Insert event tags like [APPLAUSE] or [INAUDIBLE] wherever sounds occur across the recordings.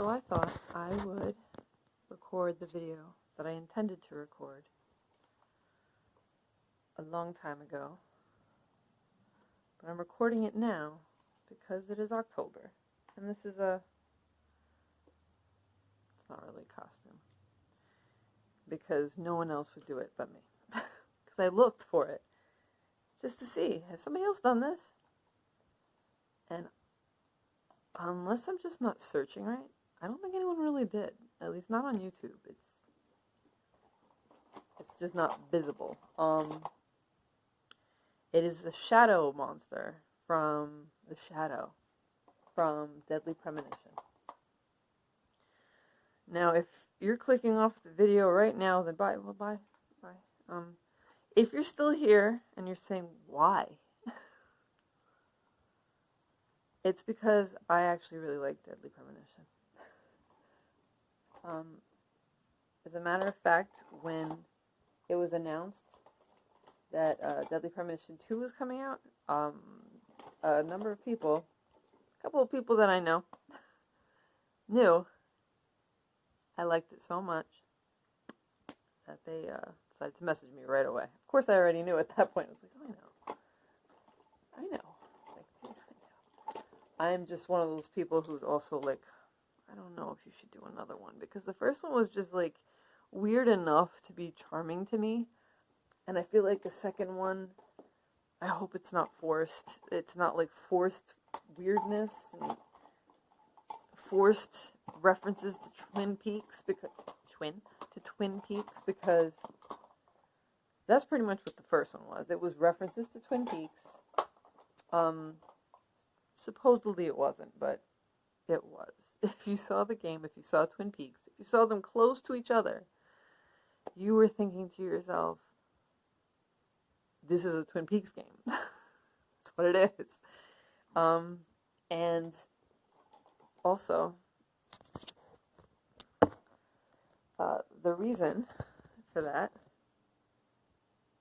So I thought I would record the video that I intended to record a long time ago. But I'm recording it now because it is October. And this is a. It's not really a costume. Because no one else would do it but me. [LAUGHS] Because I looked for it just to see has somebody else done this? And unless I'm just not searching right, I don't think anyone really did. At least not on YouTube. It's it's just not visible. Um it is the shadow monster from the shadow from Deadly Premonition. Now if you're clicking off the video right now, then bye well bye. Bye. Um if you're still here and you're saying why [LAUGHS] it's because I actually really like Deadly Premonition. Um, as a matter of fact, when it was announced that uh, Deadly Premonition 2 was coming out, um, a number of people, a couple of people that I know, [LAUGHS] knew I liked it so much that they uh, decided to message me right away. Of course, I already knew at that point. I was like, oh, I know. I know. I'm just one of those people who's also like, I don't know if you should do another one because the first one was just like weird enough to be charming to me. And I feel like the second one, I hope it's not forced. It's not like forced weirdness and forced references to Twin Peaks because Twin to Twin Peaks because that's pretty much what the first one was. It was references to Twin Peaks. Um, Supposedly it wasn't, but it was. If you saw the game, if you saw Twin Peaks, if you saw them close to each other, you were thinking to yourself, this is a Twin Peaks game. [LAUGHS] That's what it is. Um, and also, uh, the reason for that,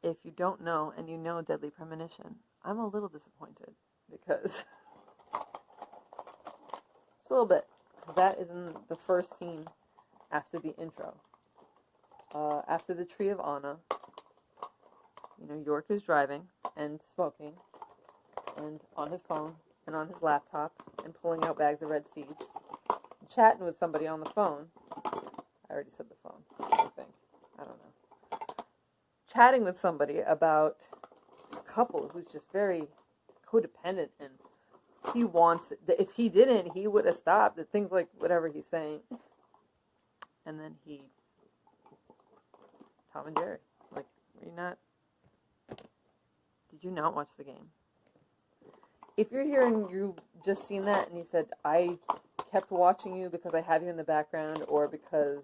if you don't know and you know Deadly Premonition, I'm a little disappointed because [LAUGHS] a little bit. That is in the first scene after the intro. Uh, after the Tree of Anna, you know, York is driving and smoking and on his phone and on his laptop and pulling out bags of red seeds, chatting with somebody on the phone. I already said the phone, I think. I don't know. Chatting with somebody about this couple who's just very codependent and he wants. If he didn't, he would have stopped. Things like whatever he's saying. And then he, Tom and Jerry, like, were you not? Did you not watch the game? If you're here and you just seen that and you said I kept watching you because I have you in the background or because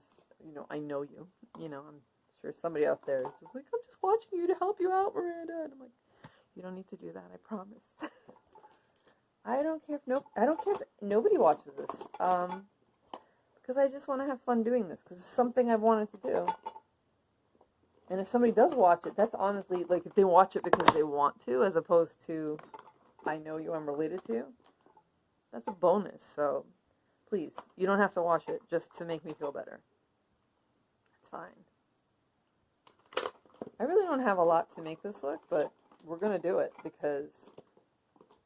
you know I know you, you know I'm sure somebody out there is just like I'm just watching you to help you out, Miranda. And I'm like, you don't need to do that. I promise. [LAUGHS] I don't care if no, I don't care if nobody watches this. Um, because I just want to have fun doing this because it's something I've wanted to do. And if somebody does watch it, that's honestly like if they watch it because they want to, as opposed to I know you, I'm related to. That's a bonus. So please, you don't have to watch it just to make me feel better. It's fine. I really don't have a lot to make this look, but we're gonna do it because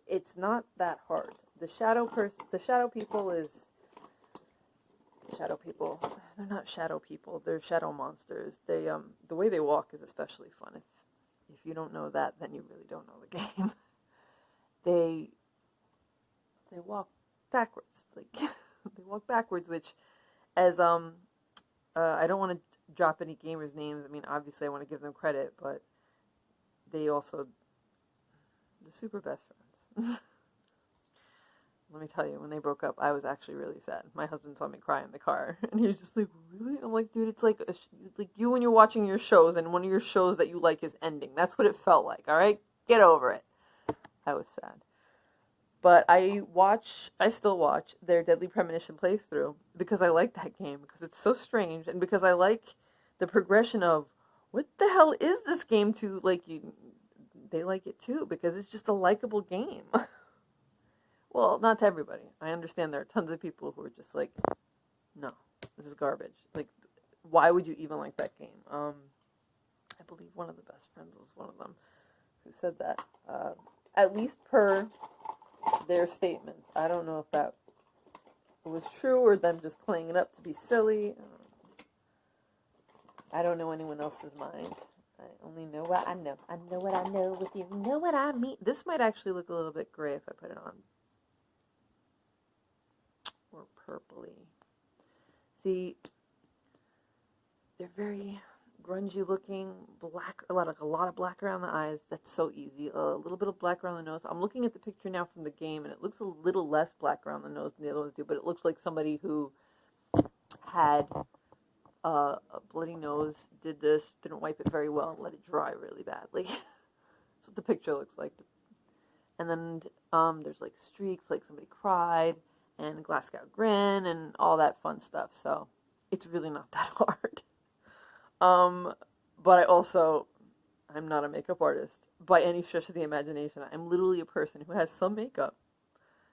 it's not that hard. The shadow person, the shadow people is shadow people. They're not shadow people. They're shadow monsters. They um the way they walk is especially fun. If if you don't know that, then you really don't know the [LAUGHS] game. they they walk backwards. Like [LAUGHS] they walk backwards, which as um uh, I don't want to drop any gamers' names. I mean, obviously, I want to give them credit, but they also the super best friends. [LAUGHS] Let me tell you, when they broke up, I was actually really sad. My husband saw me cry in the car, [LAUGHS] and he was just like, "Really?" I'm like, "Dude, it's like it's like you when you're watching your shows, and one of your shows that you like is ending. That's what it felt like. All right, get over it." I was sad, but I watch. I still watch their Deadly Premonition playthrough because I like that game because it's so strange, and because I like the progression of what the hell is this game to like you they like it too because it's just a likable game. [LAUGHS] well, not to everybody. I understand there are tons of people who are just like, no, this is garbage. Like, why would you even like that game? Um, I believe one of the best friends was one of them who said that. Uh, at least per their statements. I don't know if that was true or them just playing it up to be silly. I don't know anyone else's mind. I only know what I know. I know what I know if you know what I mean. This might actually look a little bit gray if I put it on. Or purpley. See, they're very grungy looking, black, a lot, like a lot of black around the eyes. That's so easy. A little bit of black around the nose. I'm looking at the picture now from the game, and it looks a little less black around the nose than the other ones do, but it looks like somebody who had uh, a bloody nose, did this, didn't wipe it very well, and let it dry really badly. [LAUGHS] That's what the picture looks like. And then um, there's like streaks, like somebody cried, and Glasgow grin, and all that fun stuff. So it's really not [LAUGHS] that hard. Um, but I also, I'm not a makeup artist by any stretch of the imagination. I'm literally a person who has some makeup.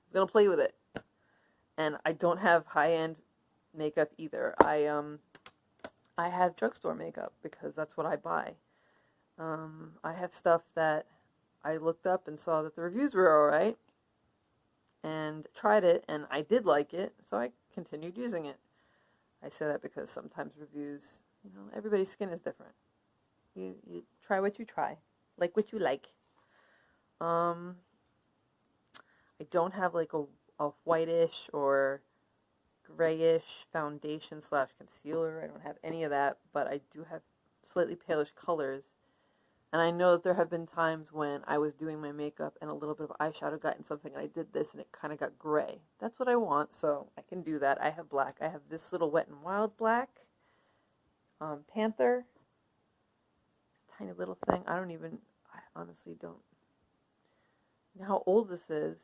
I'm gonna play with it, and I don't have high end makeup either. I um, I have drugstore makeup because that's what I buy. Um, I have stuff that I looked up and saw that the reviews were alright and tried it and I did like it, so I continued using it. I say that because sometimes reviews, you know, everybody's skin is different. You, you try what you try, like what you like. Um, I don't have like a, a whitish or grayish foundation slash concealer. I don't have any of that, but I do have slightly palish colors. And I know that there have been times when I was doing my makeup and a little bit of eyeshadow got in something and I did this and it kind of got gray. That's what I want, so I can do that. I have black. I have this little Wet n Wild black. Um, Panther. Tiny little thing. I don't even, I honestly don't know how old this is.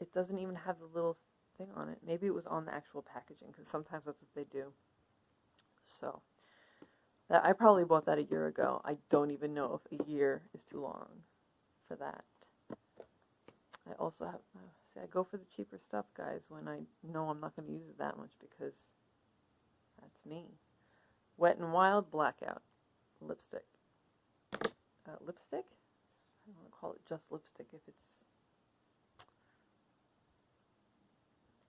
It doesn't even have the little on it. Maybe it was on the actual packaging because sometimes that's what they do. So that I probably bought that a year ago. I don't even know if a year is too long for that. I also have uh, see I go for the cheaper stuff, guys, when I know I'm not going to use it that much because that's me. Wet and Wild Blackout lipstick. Uh, lipstick? I don't want to call it just lipstick if it's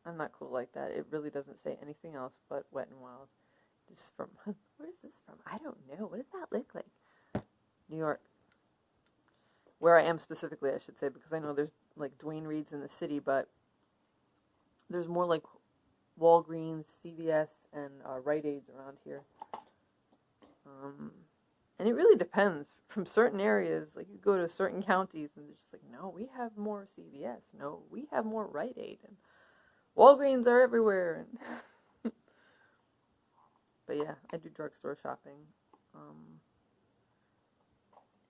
I'm not cool like that. It really doesn't say anything else but Wet n Wild. This is from, [LAUGHS] where is this from? I don't know. What does that look like? New York. Where I am specifically, I should say, because I know there's like Duane Reade's in the city, but there's more like Walgreens, CVS, and uh, Rite Aids around here. Um, and it really depends. From certain areas, like you go to certain counties, and they're just like, no, we have more CVS. No, we have more Rite Aid. And Walgreens are everywhere. [LAUGHS] but yeah, I do drugstore shopping. Um,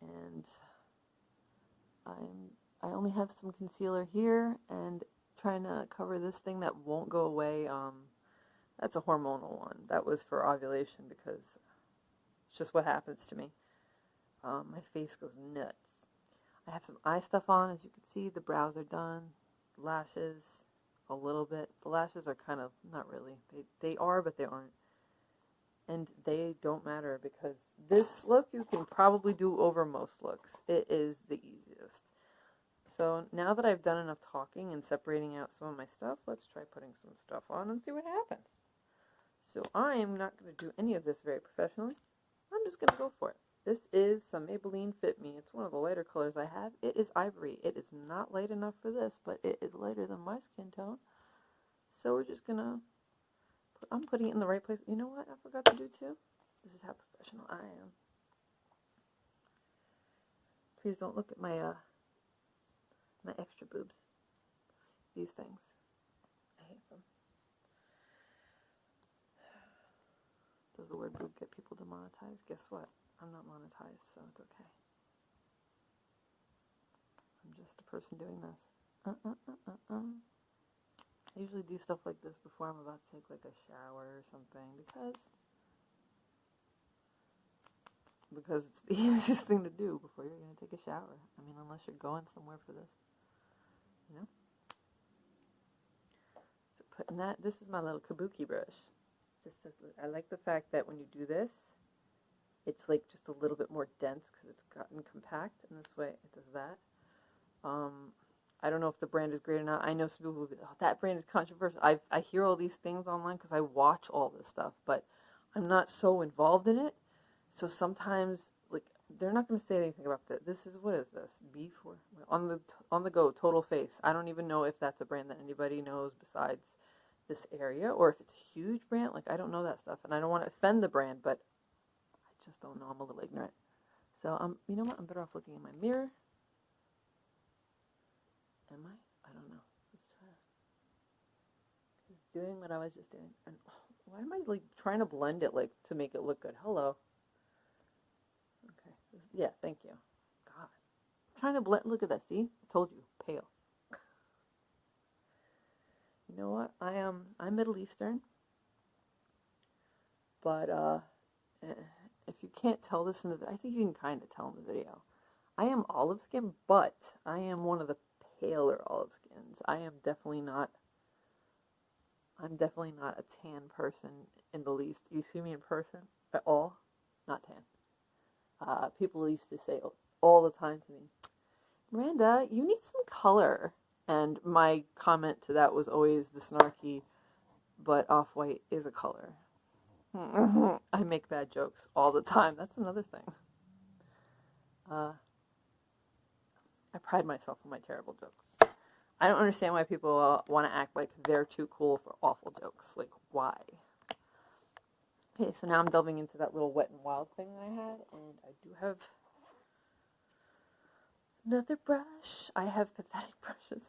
and I'm I only have some concealer here and trying to cover this thing that won't go away. Um, that's a hormonal one. That was for ovulation because it's just what happens to me. Um, my face goes nuts. I have some eye stuff on, as you can see. The brows are done, lashes, a little bit. The lashes are kind of, not really. They, they are, but they aren't. And they don't matter because this look you can probably do over most looks. It is the easiest. So now that I've done enough talking and separating out some of my stuff, let's try putting some stuff on and see what happens. So I'm not going to do any of this very professionally. I'm just going to go for it. This is some Maybelline Fit Me. It's one of the lighter colors I have. It is ivory. It is not light enough for this, but it is lighter than my skin tone. So we're just going to, I'm putting it in the right place. You know what I forgot to do too? This is how professional I am. Please don't look at my, uh, my extra boobs. These things. I hate them. Does the word boob get people demonetized? Guess what? I'm not monetized, so it's okay. I'm just a person doing this. Uh, uh, uh, uh, uh. I usually do stuff like this before I'm about to take like a shower or something because because it's the [LAUGHS] easiest thing to do before you're going to take a shower. I mean, unless you're going somewhere for this, you know? So putting that, this is my little kabuki brush. Just I like the fact that when you do this, it's like just a little bit more dense because it's gotten compact, and this way it does that. Um, I don't know if the brand is great or not. I know some people will be, oh, that brand is controversial. I I hear all these things online because I watch all this stuff, but I'm not so involved in it. So sometimes, like, they're not going to say anything about that. This is what is this? B for on the on the go. Total Face. I don't even know if that's a brand that anybody knows besides this area, or if it's a huge brand. Like, I don't know that stuff, and I don't want to offend the brand, but just don't know. I'm a little ignorant. So, um, you know what? I'm better off looking in my mirror. Am I? I don't know. Let's try. He's doing what I was just doing. And [LAUGHS] why am I like trying to blend it like to make it look good? Hello. Okay. Yeah, thank you. God. I'm trying to blend look at that, see? I told you, pale. [LAUGHS] you know what? I am I'm Middle Eastern. But uh eh, if you can't tell this in the I think you can kind of tell in the video. I am olive skin, but I am one of the paler olive skins. I am definitely not. I'm definitely not a tan person in the least. You see me in person at all? Not tan. Uh, people used to say all the time to me, Miranda, you need some color. And my comment to that was always the snarky, but off white is a color. [LAUGHS] I make bad jokes all the time. That's another thing. Uh, I pride myself on my terrible jokes. I don't understand why people uh, want to act like they're too cool for awful jokes. Like, why? Okay, so now I'm delving into that little wet and wild thing that I had, and I do have another brush. I have pathetic [LAUGHS] brushes.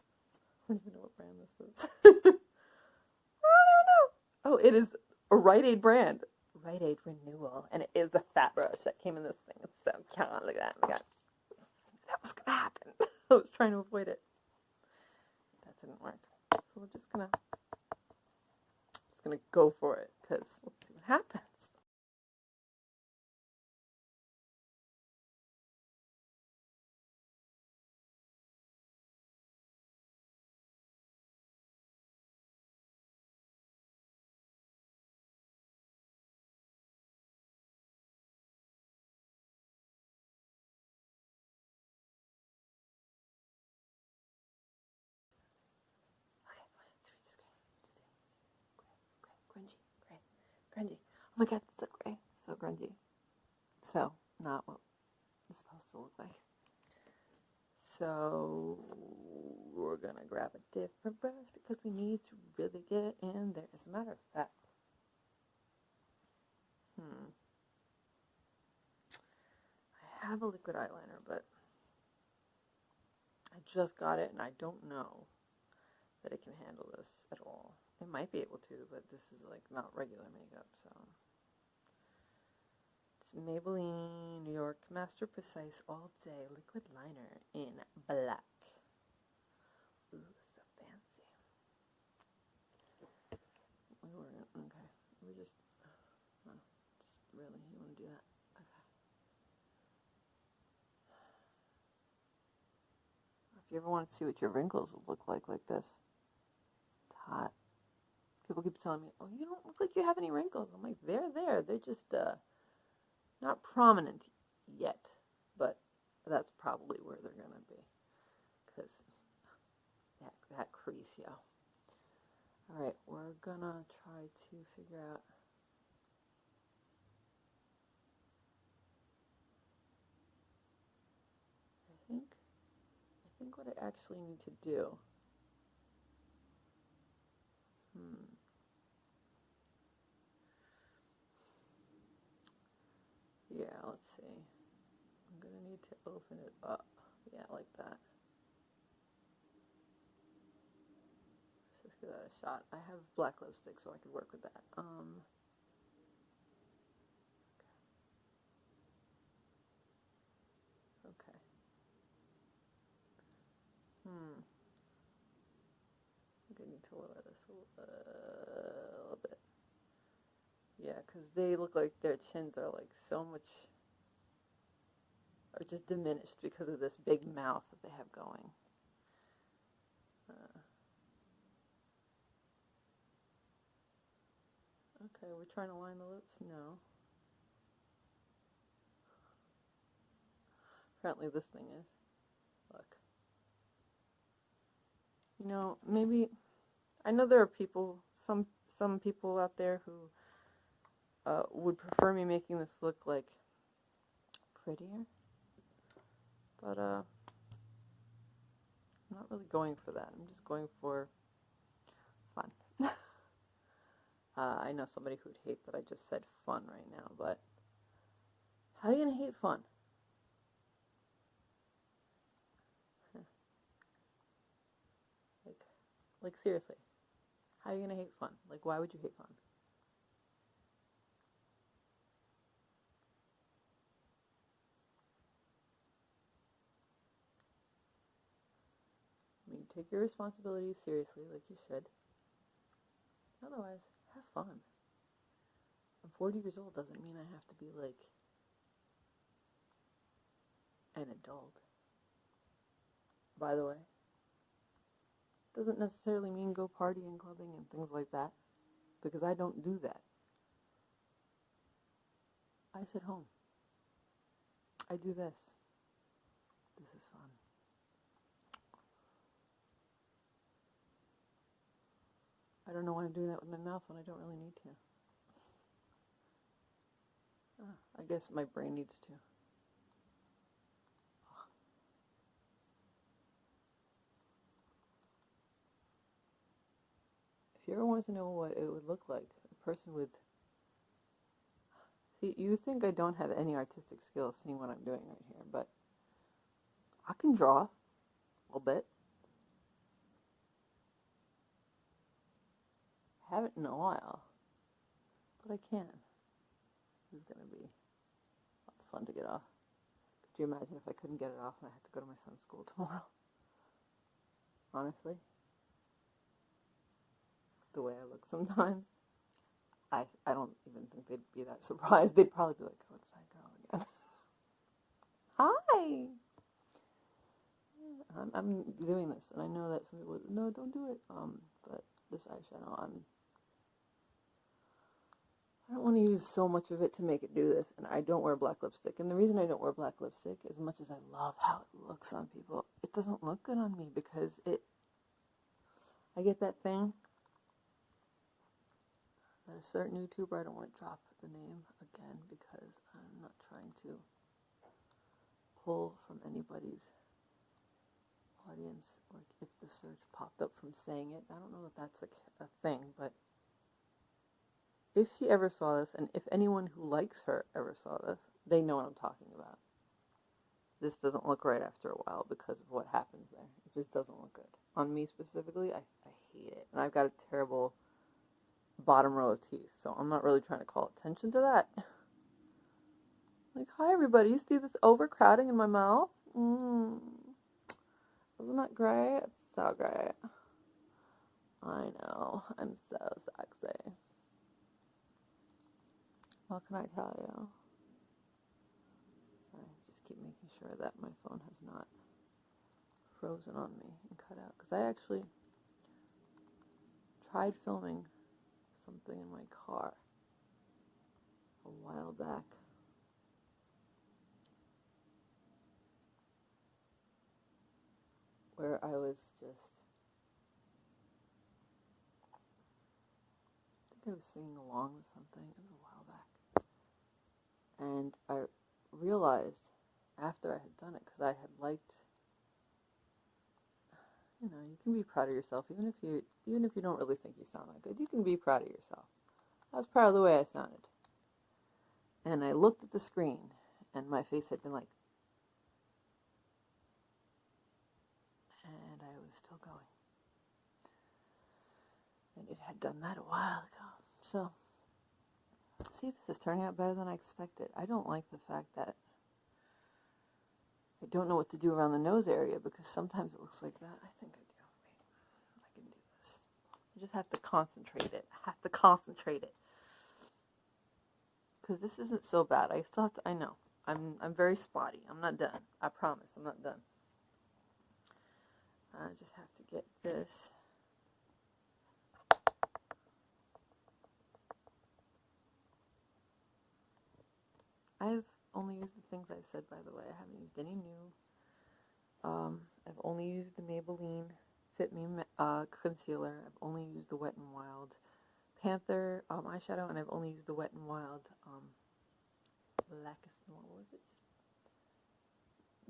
I don't even know what brand this is. [LAUGHS] I don't know. Oh, it is a Rite Aid brand. Rite Aid Renewal, and it is the fat brush that came in this thing. It's so cute. Look at that. Look at that that was gonna happen. [LAUGHS] I was trying to avoid it. That didn't work. So we're just gonna just gonna go for it because let's see what happens. Grungy. Oh my god, so gray. So grungy. So, not what it's supposed to look like. So, we're gonna grab a different brush because we need to really get in there. As a matter of fact, hmm. I have a liquid eyeliner, but I just got it and I don't know that it can handle this at all. It might be able to, but this is like not regular makeup, so. It's Maybelline New York Master Precise All Day Liquid Liner in black. Ooh, so fancy. We were, okay, we just, oh, just really, you want to do that? Okay. If you ever want to see what your wrinkles would look like like this, it's hot people keep telling me, "Oh, you don't look like you have any wrinkles." I'm like, "They're there. They're just uh, not prominent yet, but that's probably where they're gonna be, because that that crease, yeah." All right, we're gonna try to figure out. I think, I think what I actually need to do. Hmm. Yeah, let's see. I'm going to need to open it up. Yeah, like that. Let's just give that a shot. I have black lipstick, so I could work with that. Um, okay. Hmm. I'm going to need to lower this a little bit. Because they look like their chins are like so much, are just diminished because of this big mouth that they have going. Uh, okay, we're trying to line the lips? No. Apparently this thing is. Look. You know, maybe I know there are people some some people out there who uh, would prefer me making this look like prettier. But uh I'm not really going for that. I'm just going for fun. [LAUGHS] uh, I know somebody who'd hate that I just said fun right now, but how are you going to hate fun? Like, like seriously, how are you going to hate fun? Like, why would you hate fun? I mean, take your responsibilities seriously, like you should. Otherwise, have fun. I'm 40 years old doesn't mean I have to be like an adult. By the way, doesn't necessarily mean go partying, clubbing, and things like that, because I don't do that. I sit home. I do this. This is fun. I don't know why I'm doing that with my mouth when I don't really need to. Ah, I guess my brain needs to. If you ever wanted to know what it would look like, a person with. See, you think I don't have any artistic skills seeing what I'm doing right here, but I can draw a little bit. Haven't in a while, but I can. This is going to be lots fun to get off. Could you imagine if I couldn't get it off and I had to go to my son's school [LAUGHS] tomorrow? Honestly, the way I look sometimes, I I don't even think they'd be that [LAUGHS] surprised. They'd probably be like, "What's that girl again?" [LAUGHS] Hi. I'm, I'm doing this, and I know that some people, no, don't do it. Um, but this eyeshadow, I'm I don't want to use so much of it to make it do this, and I don't wear black lipstick. And the reason I don't wear black lipstick, as much as I love how it looks on people, it doesn't look good on me because it. I get that thing that a certain YouTuber, I don't want to drop the name again because I'm not trying to pull from anybody's audience. Like if the search popped up from saying it, I don't know if that's a, a thing, but if she ever saw this, and if anyone who likes her ever saw this, they know what I'm talking about. This doesn't look right after a while because of what happens there. It just doesn't look good. On me specifically, I, I hate it. And I've got a terrible bottom row of teeth, so I'm not really trying to call attention to that. [LAUGHS] Like, hi everybody, you see this overcrowding in my mouth? Mmm. Isn't that great? It's so great. I know. I'm so sexy. What can I tell you? Sorry, just keep making sure that my phone has not frozen on me and cut out. Because I actually tried filming something in my car a while back. Where I was just I think I was singing along with something. It was a. And I realized after I had done it, because I had liked, you know, you can be proud of yourself, even if you, even if you don't really think you sound that good. You can be proud of yourself. I was proud of the way I sounded. And I looked at the screen, and my face had been like, and I was still going. And it had done that a while ago. So see, this is turning out better than I expected. I don't like the fact that I don't know what to do around the nose area because sometimes it looks like that. I think I do. Wait, I can do this. I just have to concentrate it. I have to concentrate it. Because this isn't so bad. I still have to, I know. I'm, I'm very spotty. I'm not done. I promise. I'm not done. I just have to get this only used the things I've said, by the way. I haven't used any new. Um, I've only used the Maybelline Fit Me uh, concealer. I've only used the Wet n Wild Panther um, eyeshadow, and I've only used the Wet n Wild um, what was it?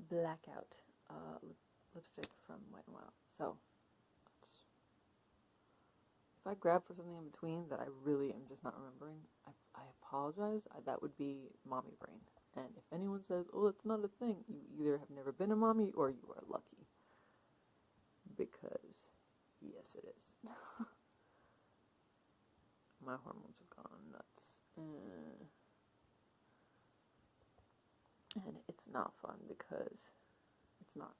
Blackout uh, lip lipstick from Wet n Wild. So, if I grab for something in between that I really am just not remembering, I, I apologize. I, that would be mommy brain. And if anyone says, oh, that's not a thing, you either have never been a mommy or you are lucky. Because, yes, it is. [LAUGHS] My hormones have gone nuts. Uh, and it's not fun because it's not.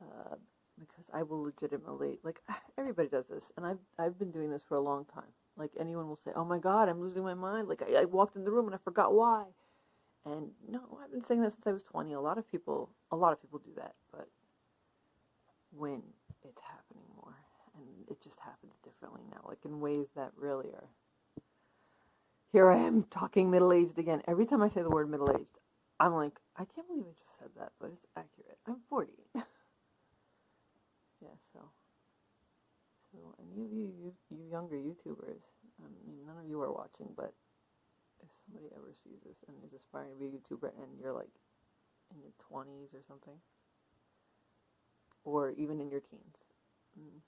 Uh, because I will legitimately like [SIGHS] everybody does this, and I've I've been doing this for a long time. Like anyone will say, "Oh my God, I'm losing my mind." Like I, I walked in the room and I forgot why. And no, I've been saying that since I was 20. A lot of people, a lot of people do that, but when it's happening more, and it just happens differently now, like in ways that really are. Here I am talking middle aged again. Every time I say the word middle aged, I'm like, I can't believe I just said that, but it's accurate. I'm 40. [LAUGHS] yeah, so. Of you, you, you younger YouTubers, I mean, none of you are watching, but if somebody ever sees this and is aspiring to be a YouTuber and you're like in your 20s or something, or even in your teens, mm,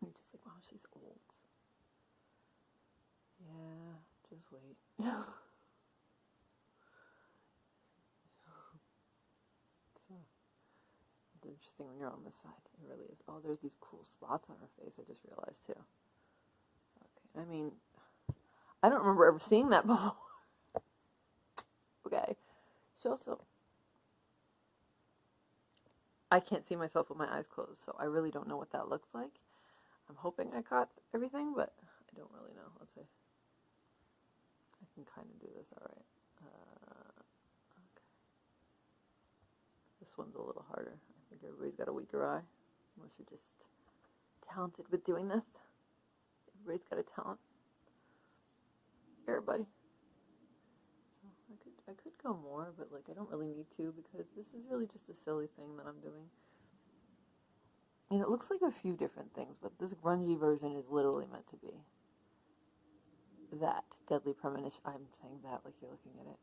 you're just like, wow, she's old. Yeah, just wait. [LAUGHS] so, it's interesting when you're on this side. It really is. Oh, there's these cool spots on her face. I just realized too. Okay, I mean, I don't remember ever seeing that [LAUGHS] before. okay, she also. I can't see myself with my eyes closed, so I really don't know what that looks like. I'm hoping I caught everything, but I don't really know. Let's see. I can kind of do this all right. Uh, okay. This one's a little harder. Everybody's got a weaker eye, unless you're just talented with doing this. Everybody's got a talent. Buddy. So I could I could go more, but like I don't really need to because this is really just a silly thing that I'm doing. And it looks like a few different things, but this grungy version is literally meant to be that deadly premonition. I'm saying that like you're looking at it.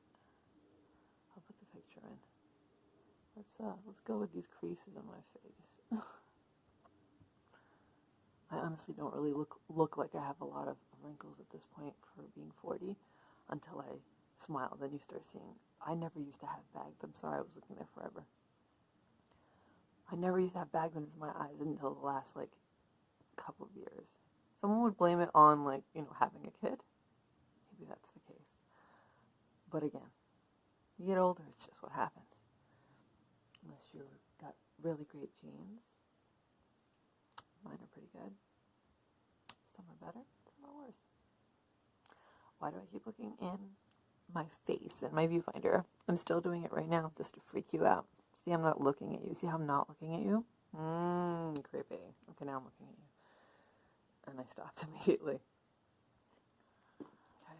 I'll put the picture in. Let's uh let's go with these creases on my face. [LAUGHS] I honestly don't really look look like I have a lot of wrinkles at this point for being 40 until I smile. Then you start seeing. I never used to have bags. I'm sorry, I was looking there forever. I never used to have bags under my eyes until the last like couple of years. Someone would blame it on like you know having a kid. Maybe that's the case. But again, you get older, it's just what happens. Really great genes. Mine are pretty good. Some are better, some are worse. Why do I keep looking in my face and my viewfinder? I'm still doing it right now just to freak you out. See, I'm not looking at you. See how I'm not looking at you? Mmm, creepy. Okay, now I'm looking at you. And I stopped [LAUGHS] immediately. Okay.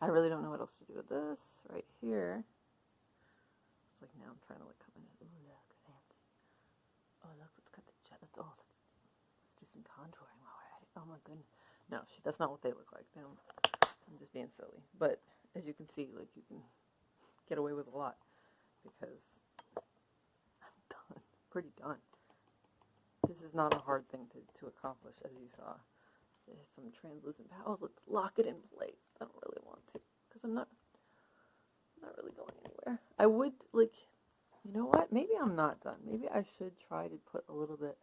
I really don't know what else to do with this right here. It's like now I'm trying to like come in ooh. Oh, look, let's cut the jet. Let's, oh, let's, let's do some contouring while we're at it. Oh my goodness. No, that's not what they look like. They don't, I'm just being silly. But as you can see, like you can get away with a lot because I'm done. Pretty done. This is not a hard thing to, to accomplish, as you saw. There's some translucent powers. Let's lock it in place. I don't really want to because I'm not not really going anywhere. I would like, you know what? Maybe I'm not done. Maybe I should try to put a little bit.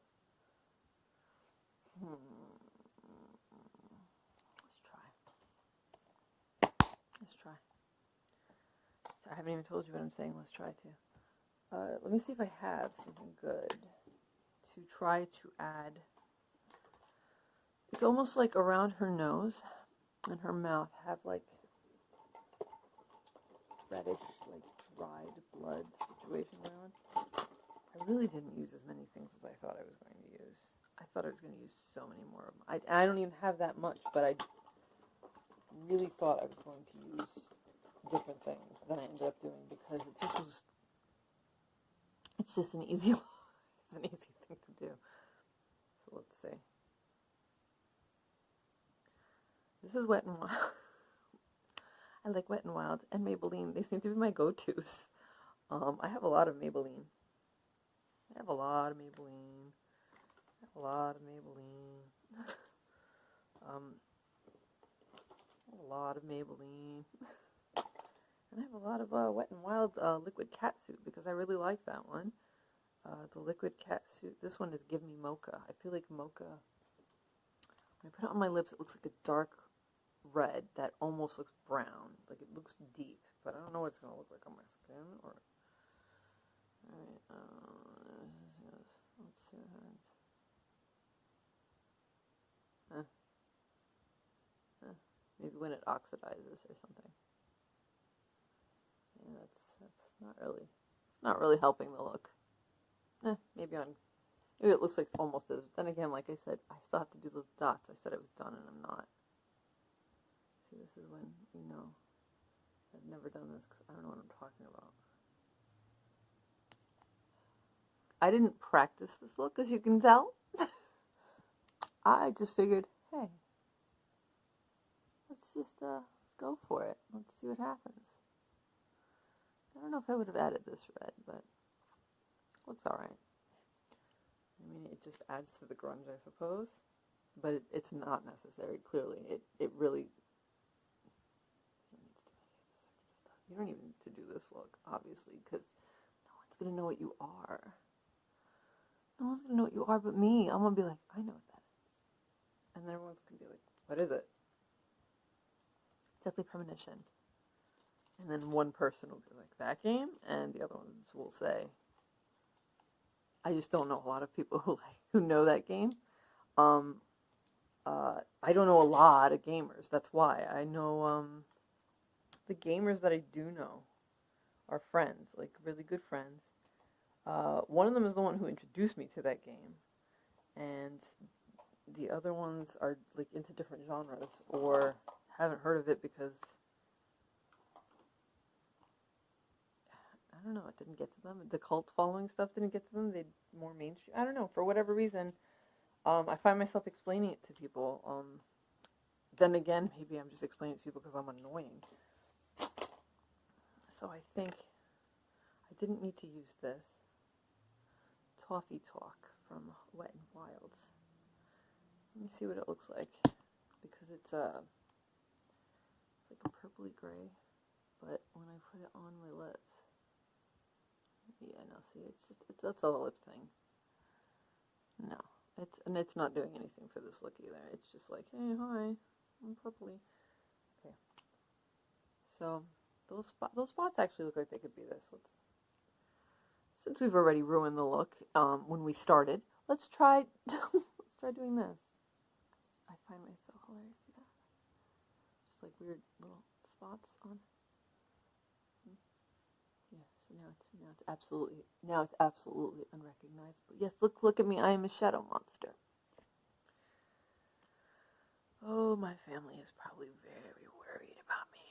Hmm. Let's try. Let's try. I haven't even told you what I'm saying. Let's try to. Uh, let me see if I have something good to try to add. It's almost like around her nose and her mouth have like reddish, like dried blood situation going on. I really didn't use as many things as I thought I was going to use. I thought I was going to use so many more of them. I, I don't even have that much, but I really thought I was going to use different things than I ended up doing because it just was. It's just an easy, [LAUGHS] it's an easy thing to do. So let's see. This is Wet and Wild. [LAUGHS] I like Wet and Wild and Maybelline. They seem to be my go-tos. Um, I have a lot of Maybelline. I have a lot of Maybelline. I have a lot of Maybelline. [LAUGHS] um, a lot of Maybelline. [LAUGHS] and I have a lot of uh, Wet and Wild uh, liquid cat suit because I really like that one. Uh, the liquid cat suit. This one is Give Me Mocha. I feel like mocha. When I put it on my lips, it looks like a dark red that almost looks brown. Like it looks deep, but I don't know what it's gonna look like on my skin. Or uh. Maybe when it oxidizes or something. Yeah, that's that's not really it's not really helping the look. Eh, maybe on maybe it looks like almost as. But then again, like I said, I still have to do those dots. I said it was done, and I'm not. See, this is when you know I've never done this because I don't know what I'm talking about. I didn't practice this look, as you can tell. I just figured, hey, let's just uh, let's go for it. Let's see what happens. I don't know if I would have added this red, but looks all right. I mean, it just adds to the grunge, I suppose, but it, it's not necessary. Clearly, it it really. You don't even need to do this look, obviously, because no one's gonna know what you are. No one's gonna know what you are but me. I'm gonna be like, I know what that is, and then everyone's gonna be like, what is it? Deadly premonition. And then one person will be like, that game? And the other ones will say, I just don't know a lot of people [LAUGHS] who like who know that game. Um, uh, I don't know a lot of gamers. That's why I know um, the gamers that I do know are friends, like really good friends. Uh, one of them is the one who introduced me to that game, and the other ones are like into different genres or haven't heard of it because I don't know, it didn't get to them. The cult following stuff didn't get to them. They more mainstream. I don't know for whatever reason. Um, I find myself explaining it to people. Um, then again, maybe I'm just explaining it to people because I'm annoying. So I think I didn't need to use this. Toffee Talk from Wet and Wild. Let me see what it looks like because it's a uh, it's like a purpley gray, but when I put it on my lips, yeah, no, see, it's just, it's, that's a lip thing. No, it's, and it's not doing anything for this look either. It's just like, hey, hi, I'm purpley. Okay. So, those, those spots actually look like they could be this. Let's, since we've already ruined the look um, when we started, let's try, [LAUGHS] let's try doing this. I find myself hilarious. Just like weird little spots on Yeah, so now it's now it's absolutely now it's absolutely unrecognizable. Yes, look look at me. I am a shadow monster. Oh, my family is probably very worried about me.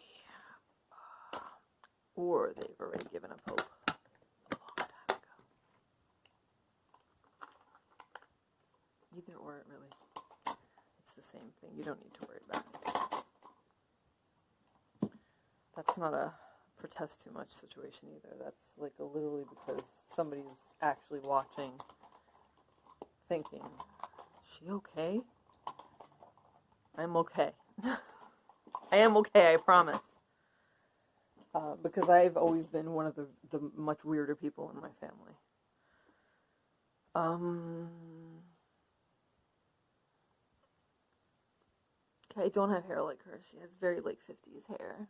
or they've already given up hope a long time ago. Either or, it really. It's the same thing. You don't need to worry about it. That's not a protest too much situation either. That's like a literally because somebody's actually watching, thinking, "Is she okay?" I'm okay. [LAUGHS] I am okay. I promise. Uh, because I've always been one of the the much weirder people in my family. Um. I don't have hair like her. She has very like 50s hair.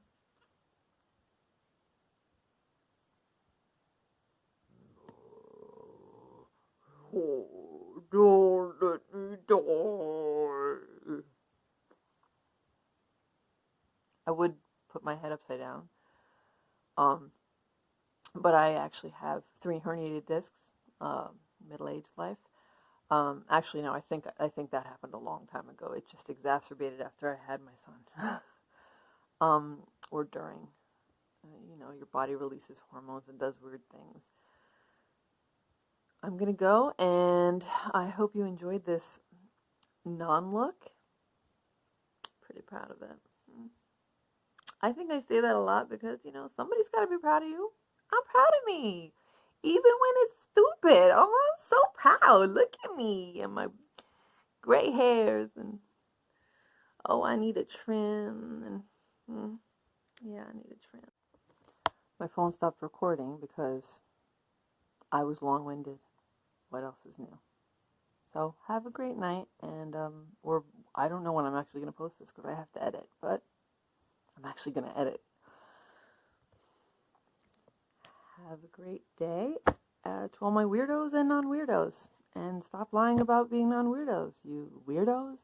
Oh, don't let me die. I would put my head upside down. Um, but I actually have three herniated discs, uh, middle-aged life. Um, actually, no, I think I think that happened a long time ago. It just exacerbated after I had my son, [LAUGHS] um, or during. uh, you know, your body releases hormones and does weird things. I'm going to go and I hope you enjoyed this non look. Pretty proud of it. I think I say that a lot because, you know, somebody's got to be proud of you. I'm proud of me. Even when it's stupid. Oh, I'm so proud. Look at me and my gray hairs and oh, I need a trim and hmm, yeah, I need a trim. My phone stopped recording because I was long-winded. What else is new? So have a great night, and um, or I don't know when I'm actually going to post this because I have to edit, but I'm actually going to edit. Have a great day uh, to all my weirdos and non-weirdos, and stop lying about being non-weirdos, you weirdos.